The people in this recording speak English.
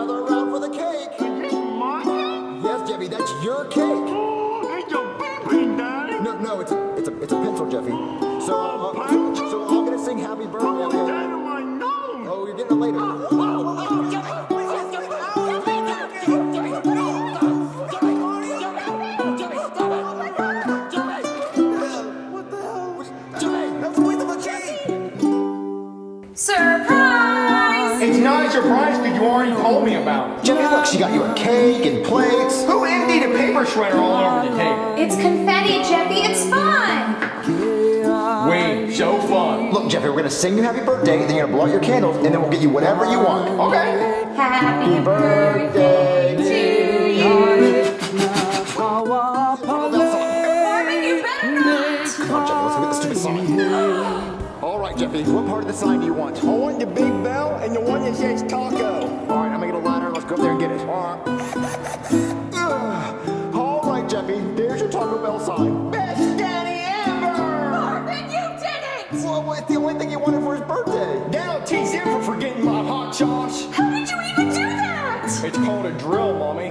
gather around for the cake. Is my cake? Yes, Jeffy, that's your cake. Oh, it's a baby, Daddy. No, no, it's a, it's a, it's a pencil, Jeffy. So, uh, uh, pencil? so I'm gonna sing Happy Birthday. Put Okay? that in my nose. Oh, you're getting it later. What the hell? Jimmy, that's a waste of a cake. Surprise! It's not a surprise because you already told me about it. Jimmy, look, she got you a cake and plates. Who emptied a paper shredder all over the table? It's confetti, Jeffy. It's fun. Wait, so fun. Look, Jeffy, we're gonna sing you happy birthday, then you're gonna blow out your candles, and then we'll get you whatever you want. Okay. Happy birthday Jeffy, what part of the sign do you want? I want the big bell and the one that says taco. All right, I'm gonna get a ladder. Let's go up there and get it. All right. All right, Jeffy, there's your Taco Bell sign. Best daddy ever! Marvin, you did it! Well, it's the only thing he wanted for his birthday. Now tease him for forgetting my hot sauce. How did you even do that? It's called a drill, Mommy.